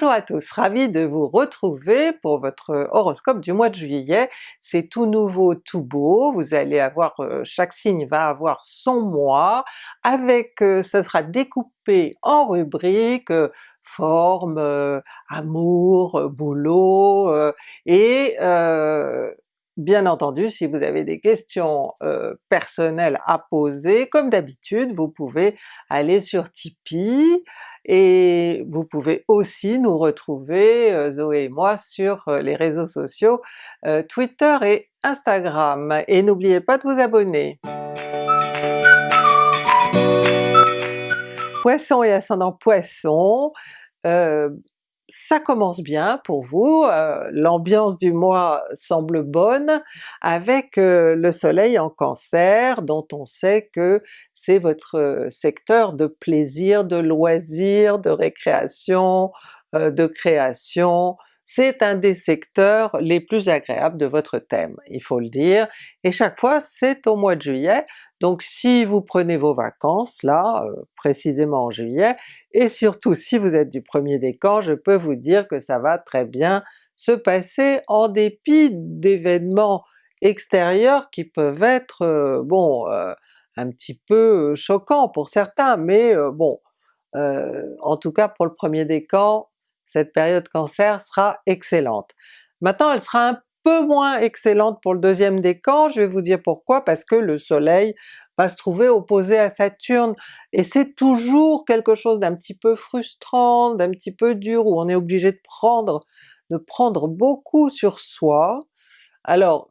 Bonjour à tous, ravi de vous retrouver pour votre horoscope du mois de juillet. C'est tout nouveau, tout beau, vous allez avoir, euh, chaque signe va avoir son mois, avec, euh, ce sera découpé en rubriques, euh, forme, amour, boulot, et Bien entendu, si vous avez des questions personnelles à poser, comme d'habitude, vous pouvez aller sur Tipeee, et vous pouvez aussi nous retrouver, euh, Zoé et moi, sur euh, les réseaux sociaux euh, Twitter et Instagram. Et n'oubliez pas de vous abonner! Poisson et ascendant Poisson, ça commence bien pour vous, euh, l'ambiance du mois semble bonne, avec euh, le soleil en Cancer, dont on sait que c'est votre euh, secteur de plaisir, de loisir, de récréation, de création, c'est un des secteurs les plus agréables de votre thème, il faut le dire, et chaque fois c'est au mois de juillet, donc si vous prenez vos vacances là, euh, précisément en juillet, et surtout si vous êtes du premier décan, je peux vous dire que ça va très bien se passer en dépit d'événements extérieurs qui peuvent être, euh, bon, euh, un petit peu choquants pour certains, mais bon, en tout cas pour le premier décan, cette période Cancer sera excellente. Maintenant elle sera un moins excellente pour le deuxième décan, je vais vous dire pourquoi, parce que le soleil va se trouver opposé à Saturne, et c'est toujours quelque chose d'un petit peu frustrant, d'un petit peu dur, où on est obligé de prendre, de prendre beaucoup sur soi. Alors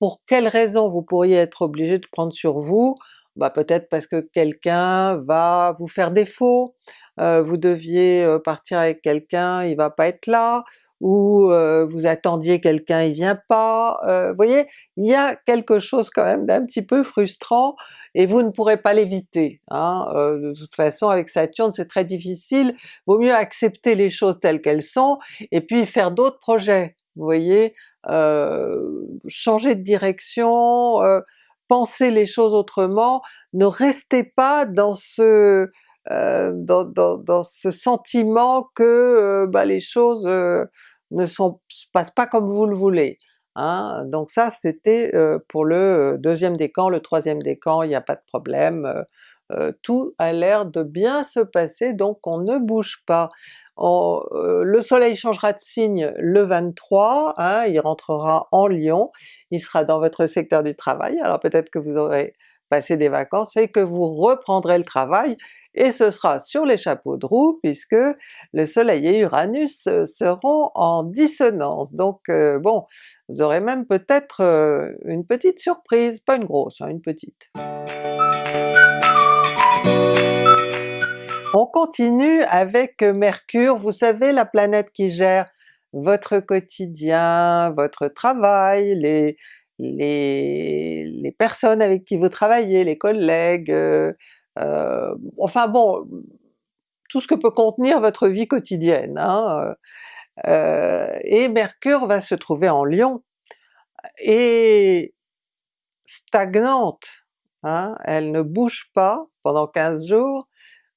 pour quelles raisons vous pourriez être obligé de prendre sur vous? Bah peut-être parce que quelqu'un va vous faire défaut, euh, vous deviez euh, partir avec quelqu'un, il va pas être là, ou euh, vous attendiez quelqu'un, il vient pas, vous voyez, il y a quelque chose quand même d'un petit peu frustrant, et vous ne pourrez pas l'éviter. Hein? de toute façon avec Saturne c'est très difficile, vaut mieux accepter les choses telles qu'elles sont, et puis faire d'autres projets, vous voyez, changer de direction, penser les choses autrement, ne restez pas dans ce euh, dans, dans, dans, ce sentiment que euh, bah, les choses euh, ne se passent pas comme vous le voulez. Hein? Donc ça c'était pour le deuxième décan, le troisième décan, il n'y a pas de problème, tout a l'air de bien se passer, donc on ne bouge pas. le soleil changera de signe le 23, hein, il rentrera en Lion, il sera dans votre secteur du travail, alors peut-être que vous aurez passé des vacances et que vous reprendrez le travail, et ce sera sur les chapeaux de roue puisque le soleil et Uranus euh, seront en dissonance. Donc euh, bon, vous aurez même peut-être euh, une petite surprise, pas une grosse, hein, une petite. On continue avec Mercure, vous savez la planète qui gère votre quotidien, votre travail, les, les, les personnes avec qui vous travaillez, les collègues, enfin bon, tout ce que peut contenir votre vie quotidienne. Hein, euh, et Mercure va se trouver en Lion, et stagnante, hein, elle ne bouge pas pendant 15 jours,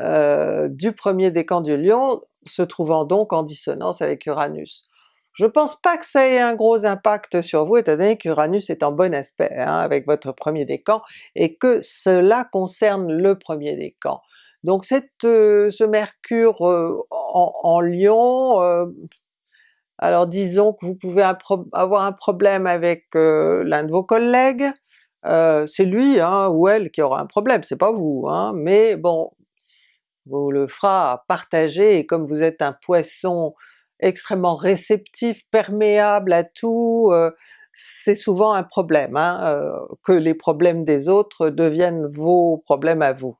euh, du premier décan du Lion, se trouvant donc en dissonance avec Uranus. Je pense pas que ça ait un gros impact sur vous étant donné qu'Uranus est en bon aspect hein, avec votre premier décan, et que cela concerne le premier décan. Donc euh, ce Mercure euh, en, Lion, euh, alors disons que vous pouvez avoir un problème avec l'un de vos collègues, c'est lui hein, ou elle qui aura un problème, c'est pas vous, hein, mais bon, vous le fera partager, et comme vous êtes un poisson extrêmement réceptif, perméable à tout, euh, c'est souvent un problème, hein, euh, que les problèmes des autres deviennent vos problèmes à vous.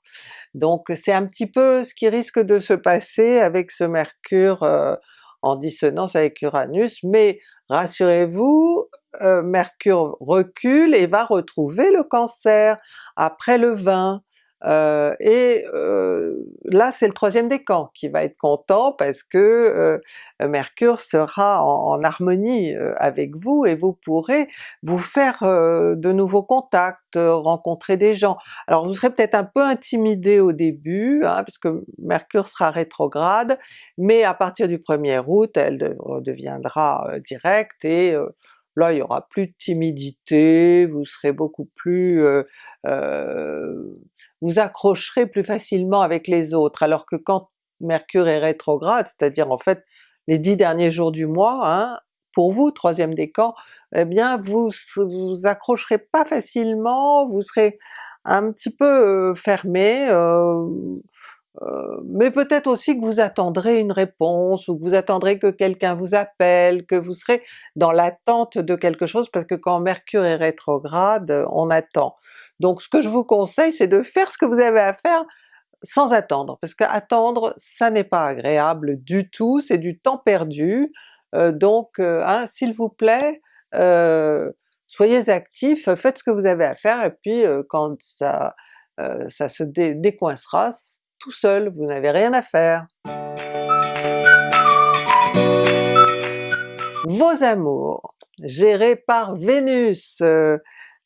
Donc c'est un petit peu ce qui risque de se passer avec ce Mercure euh, en dissonance avec Uranus, mais rassurez-vous, Mercure recule et va retrouver le Cancer après le 20, euh, et euh, là c'est le troisième décan qui va être content parce que euh, Mercure sera en, harmonie avec vous et vous pourrez vous faire de nouveaux contacts, rencontrer des gens. Alors vous serez peut-être un peu intimidé au début, hein, puisque Mercure sera rétrograde, mais à partir du 1er août elle deviendra directe et là il n'y aura plus de timidité, vous serez beaucoup plus vous accrocherez plus facilement avec les autres, alors que quand Mercure est rétrograde, c'est-à-dire en fait les dix derniers jours du mois, hein, pour vous, troisième décan, eh bien vous vous accrocherez pas facilement, vous serez un petit peu fermé, euh, euh, mais peut-être aussi que vous attendrez une réponse, ou que vous attendrez que quelqu'un vous appelle, que vous serez dans l'attente de quelque chose, parce que quand Mercure est rétrograde, on attend. Donc ce que je vous conseille c'est de faire ce que vous avez à faire sans attendre, parce qu'attendre ça n'est pas agréable du tout, c'est du temps perdu, euh, donc euh, hein, s'il vous plaît, soyez actifs, faites ce que vous avez à faire, et puis quand ça, ça se décoincera tout seul, vous n'avez rien à faire. Vos amours, gérés par Vénus,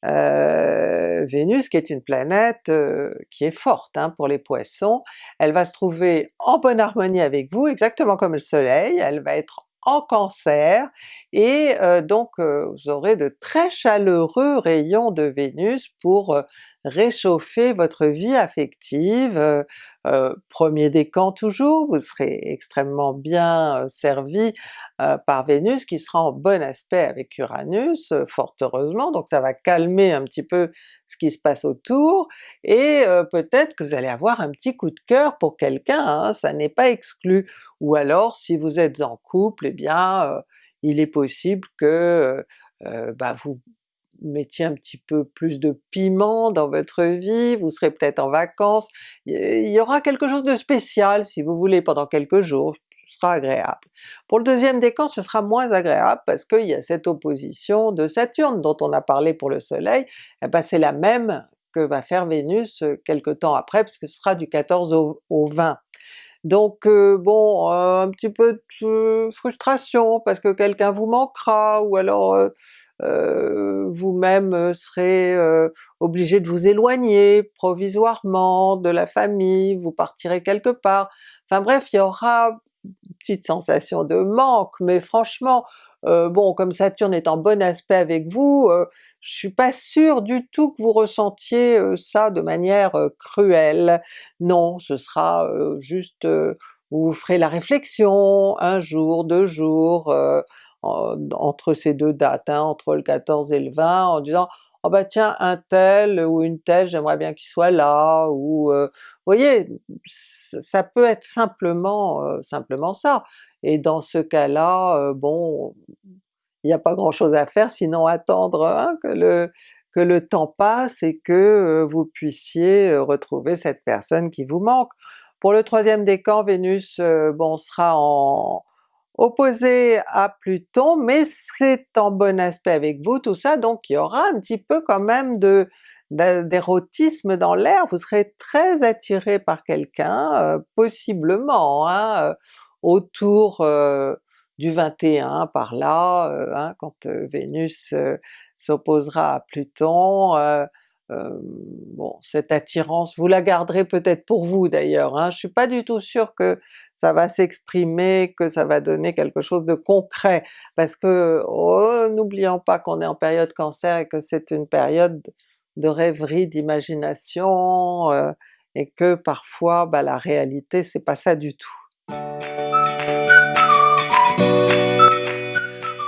euh, Vénus qui est une planète euh, qui est forte hein, pour les Poissons, elle va se trouver en bonne harmonie avec vous, exactement comme le soleil, elle va être en Cancer, et euh, donc vous aurez de très chaleureux rayons de Vénus pour réchauffer votre vie affective, euh, premier décan toujours, vous serez extrêmement bien servi euh, par Vénus qui sera en bon aspect avec Uranus, euh, fort heureusement, donc ça va calmer un petit peu ce qui se passe autour, et peut-être que vous allez avoir un petit coup de cœur pour quelqu'un, hein, ça n'est pas exclu. Ou alors si vous êtes en couple, eh bien il est possible que bah, vous mettiez un petit peu plus de piment dans votre vie, vous serez peut-être en vacances, il y aura quelque chose de spécial si vous voulez pendant quelques jours, ce sera agréable. Pour le deuxième décan ce sera moins agréable parce qu'il y a cette opposition de Saturne dont on a parlé pour le soleil, eh ben c'est la même que va faire Vénus euh, quelque temps après, puisque ce sera du 14 au, 20. Donc euh, bon, euh, un petit peu de frustration parce que quelqu'un vous manquera, ou alors vous-même euh, serez euh, obligé de vous éloigner provisoirement de la famille, vous partirez quelque part, enfin bref il y aura une petite sensation de manque, mais franchement bon comme Saturne est en bon aspect avec vous, je suis pas sûr du tout que vous ressentiez ça de manière cruelle. Non, ce sera juste, vous ferez la réflexion, un jour, deux jours, entre ces deux dates, hein, entre le 14 et le 20, en disant oh bah tiens un tel ou une telle j'aimerais bien qu'il soit là, ou euh, vous voyez, ça peut être simplement euh, simplement ça. Et dans ce cas-là, euh, bon, il n'y a pas grand chose à faire sinon attendre hein, que le que le temps passe et que vous puissiez retrouver cette personne qui vous manque. Pour le troisième décan, Vénus bon sera en, opposé à Pluton, mais c'est en bon aspect avec vous tout ça, donc il y aura un petit peu quand même de d'érotisme dans l'air, vous serez très attiré par quelqu'un, euh, possiblement, hein, euh, autour euh, du 21 par là, hein, quand Vénus s'opposera à Pluton, euh, bon, cette attirance, vous la garderez peut-être pour vous d'ailleurs, hein. je suis pas du tout sûr que ça va s'exprimer, que ça va donner quelque chose de concret, parce que oh, n'oublions pas qu'on est en période Cancer et que c'est une période de rêverie, d'imagination, euh, et que parfois bah, la réalité c'est pas ça du tout.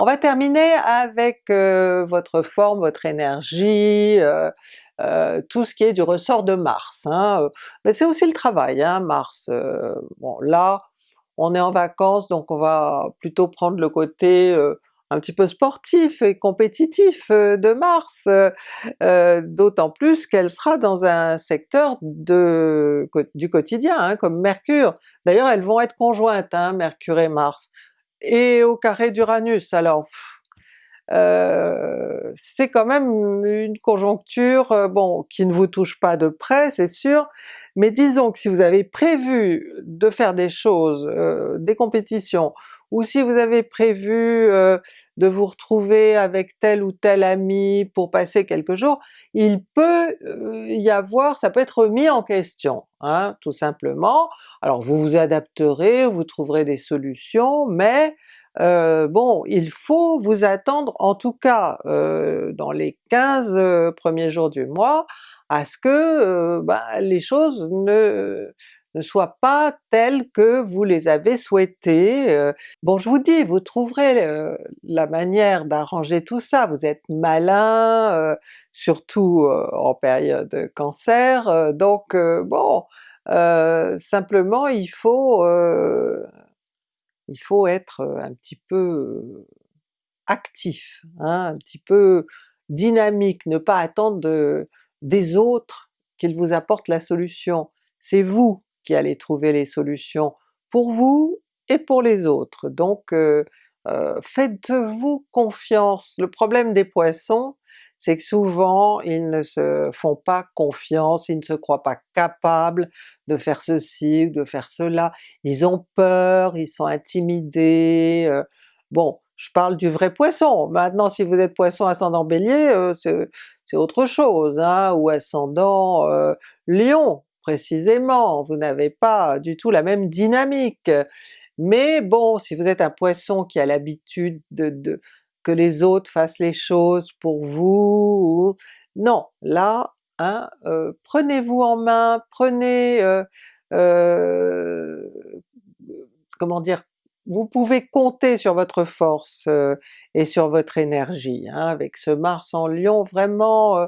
On va terminer avec euh, votre forme, votre énergie, euh, tout ce qui est du ressort de Mars. Hein. Mais c'est aussi le travail, hein, Mars. Euh, là, on est en vacances donc on va plutôt prendre le côté euh, un petit peu sportif et compétitif de Mars, d'autant plus qu'elle sera dans un secteur du quotidien, hein, comme Mercure. D'ailleurs elles vont être conjointes, Mercure et Mars, et au carré d'Uranus, alors c'est quand même une conjoncture, bon, qui ne vous touche pas de près c'est sûr, mais disons que si vous avez prévu de faire des choses, des compétitions, ou si vous avez prévu de vous retrouver avec tel ou tel ami pour passer quelques jours, il peut y avoir, ça peut être mis en question, hein, tout simplement. Alors vous vous adapterez, vous trouverez des solutions, mais bon, il faut vous attendre en tout cas dans les 15 premiers jours du mois à ce que bah, les choses ne ne soient pas telles que vous les avez souhaitées. Bon je vous dis, vous trouverez la manière d'arranger tout ça, vous êtes malin, surtout en période cancer, donc bon, simplement il faut, il faut être un petit peu actif, hein, un petit peu dynamique, ne pas attendre de, des autres qu'ils vous apportent la solution. C'est vous qui allez trouver les solutions pour vous et pour les autres. Donc euh, euh, faites-vous confiance. Le problème des Poissons, c'est que souvent ils ne se font pas confiance, ils ne se croient pas capables de faire ceci ou de faire cela, ils ont peur, ils sont intimidés, euh. bon je parle du vrai Poisson, maintenant si vous êtes Poisson ascendant Bélier, c'est autre chose, hein, ou ascendant Lion, précisément, vous n'avez pas du tout la même dynamique. Mais bon, si vous êtes un poisson qui a l'habitude de, que les autres fassent les choses pour vous, non, là, hein, euh, prenez-vous en main, prenez... Euh, euh, comment dire, vous pouvez compter sur votre force et sur votre énergie, hein, avec ce Mars en Lion vraiment euh,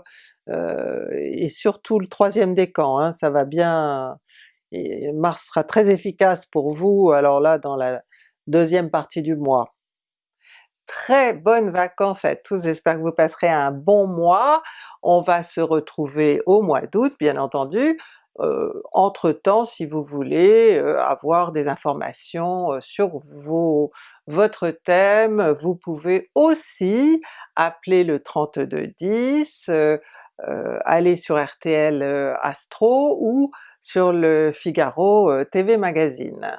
et surtout le troisième décan, hein, ça va bien, Mars sera très efficace pour vous alors là dans la deuxième partie du mois. Très bonnes vacances à tous, j'espère que vous passerez un bon mois, on va se retrouver au mois d'août bien entendu, euh, entre-temps si vous voulez euh, avoir des informations sur vos, votre thème, vous pouvez aussi appeler le 3210, euh, aller sur RTL euh, Astro ou sur le Figaro euh, TV Magazine?